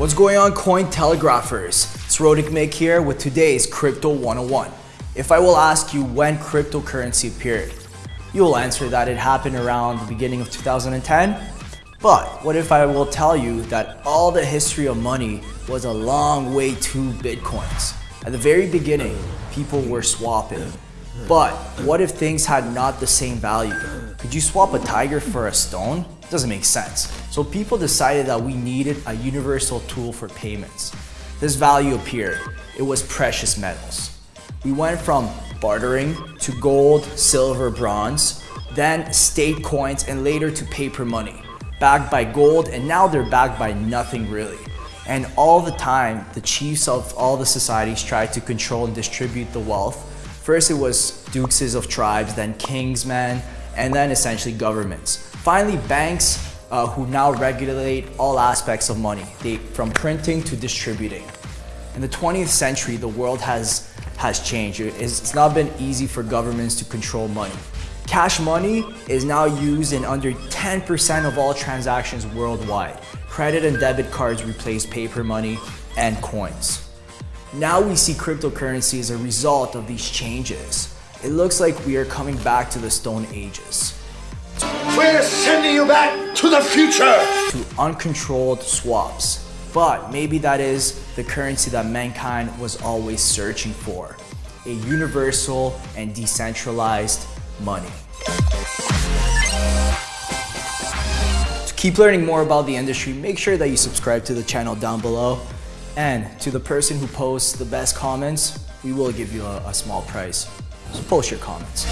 What's going on Cointelegraphers? It's Rodic Mick here with today's Crypto 101. If I will ask you when cryptocurrency appeared, you will answer that it happened around the beginning of 2010. But what if I will tell you that all the history of money was a long way to Bitcoins? At the very beginning, people were swapping. But what if things had not the same value? Could you swap a tiger for a stone? Doesn't make sense. So people decided that we needed a universal tool for payments. This value appeared. It was precious metals. We went from bartering to gold, silver, bronze, then state coins, and later to paper money, backed by gold, and now they're backed by nothing really. And all the time, the chiefs of all the societies tried to control and distribute the wealth. First it was dukes of tribes, then kings, man, and then essentially governments. Finally, banks uh, who now regulate all aspects of money, they, from printing to distributing. In the 20th century, the world has, has changed. It's not been easy for governments to control money. Cash money is now used in under 10% of all transactions worldwide. Credit and debit cards replace paper money and coins. Now we see cryptocurrency as a result of these changes. It looks like we are coming back to the Stone Ages. We're sending you back to the future! To uncontrolled swaps. But maybe that is the currency that mankind was always searching for. A universal and decentralized money. To keep learning more about the industry, make sure that you subscribe to the channel down below. And to the person who posts the best comments, we will give you a, a small prize. So post your comments.